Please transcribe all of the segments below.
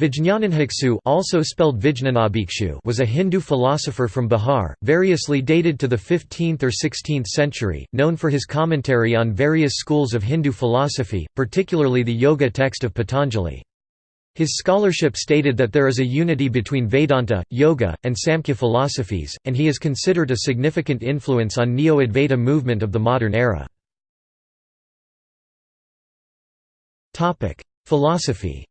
Vijñanabhikshu also spelled was a Hindu philosopher from Bihar, variously dated to the 15th or 16th century, known for his commentary on various schools of Hindu philosophy, particularly the Yoga text of Patanjali. His scholarship stated that there is a unity between Vedanta, Yoga, and Samkhya philosophies, and he is considered a significant influence on Neo-Advaita movement of the modern era. Philosophy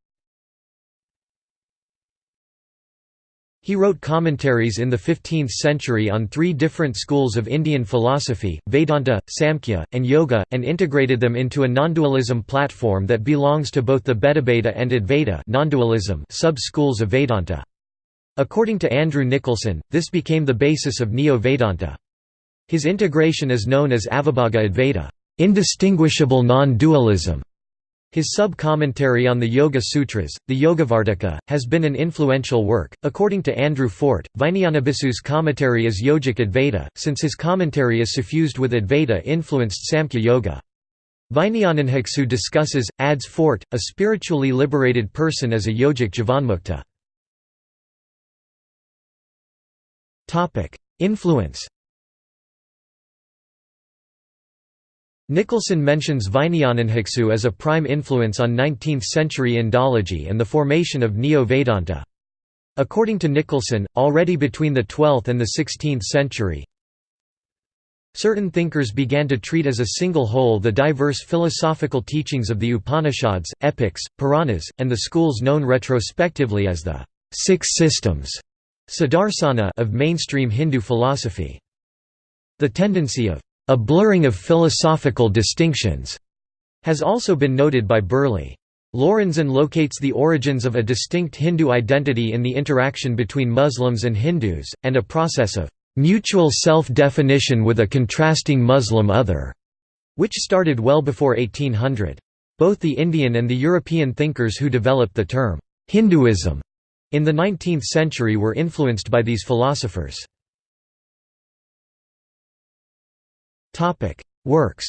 He wrote commentaries in the 15th century on three different schools of Indian philosophy, Vedanta, Samkhya, and Yoga, and integrated them into a non-dualism platform that belongs to both the Bhedabheda and Advaita non-dualism sub-schools of Vedanta. According to Andrew Nicholson, this became the basis of Neo-Vedanta. His integration is known as Avibhaga Advaita indistinguishable non-dualism", his sub-commentary on the Yoga Sutras, the Yogavarttika, has been an influential work. According to Andrew Fort, Vijñanabhiksu's commentary is Yogic Advaita, since his commentary is suffused with Advaita-influenced Samkhya Yoga. Vijñanabhiksu discusses, adds Fort, a spiritually liberated person as a yogic jivanmukta. Influence Nicholson mentions Vijñanabhiksu as a prime influence on 19th-century Indology and the formation of Neo-Vedanta. According to Nicholson, already between the 12th and the 16th century, certain thinkers began to treat as a single whole the diverse philosophical teachings of the Upanishads, epics, Puranas, and the schools known retrospectively as the Six Systems of mainstream Hindu philosophy. The tendency of a blurring of philosophical distinctions has also been noted by Burley. Lorenzen locates the origins of a distinct Hindu identity in the interaction between Muslims and Hindus, and a process of mutual self-definition with a contrasting Muslim other, which started well before 1800. Both the Indian and the European thinkers who developed the term Hinduism in the 19th century were influenced by these philosophers. Topic: Works.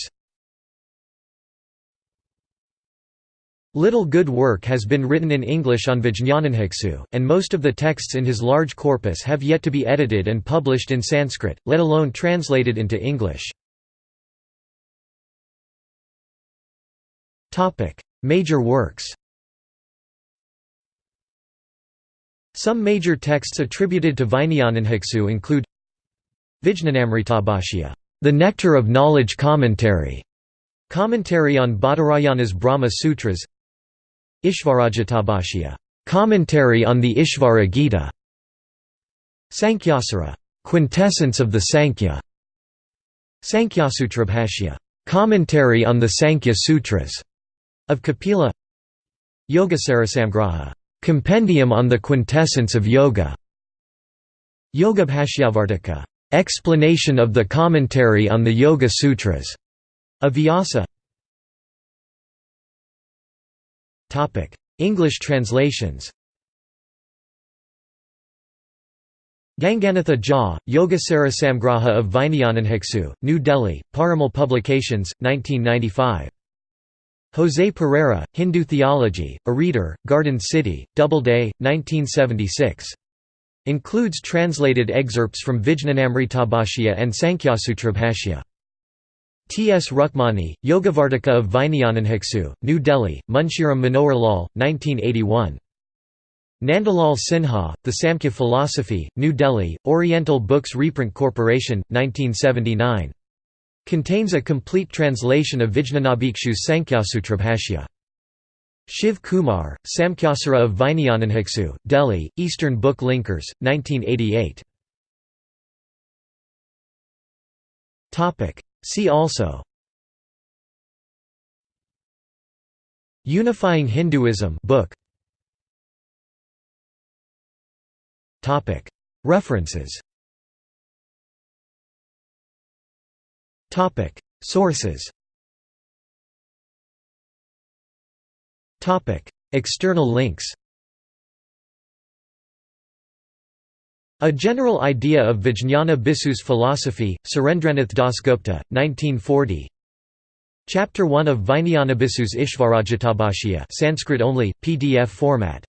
Little good work has been written in English on Vijñanabhiksu, and most of the texts in his large corpus have yet to be edited and published in Sanskrit, let alone translated into English. Major works Some major texts attributed to Vijñanabhiksu include Vijñanamritabhashya the Nectar of Knowledge Commentary, commentary on Badarayana's Brahma Sutras, Ishvaragitabhashya, commentary on the Ishvara Gita, Sankhyasara, quintessence of the Sankhya, Sankhya commentary on the Sankhya Sutras. Of Kapila, Yogasarasamgraha, compendium on the quintessence of yoga, Yogabhashyavartika, Explanation of the commentary on the Yoga Sutras of Vyasa English translations Ganganatha Jha, Yogasara Samgraha of Vijñanabhiksu, New Delhi, Parimal Publications, 1995. José Pereira, Hindu Theology, A Reader, Garden City, Doubleday, 1976. Includes translated excerpts from Vijñanamritabhashya and Sankhyasutrabhashya. T. S. Rukmani, Yogavarttika of Vijñanabhiksu, New Delhi, Munshiram Manohar Lal, 1981. Nandalal Sinha, The Samkhya Philosophy, New Delhi, Oriental Books Reprint Corporation, 1979. Contains a complete translation of Vijñanabhikshu's Sankhyasutrabhashya. Shiv Kumar, Samkhyasara of Vijñanabhiksu, Delhi, Eastern Book Linkers, 1988. See also. Unifying Hinduism book. References. Sources External links A General Idea of Vijñanabhiksu's Philosophy, Surendranath Dasgupta, 1940 Chapter 1 of Vijñanabhiksu's Ishvaragitabhashya Sanskrit only, PDF format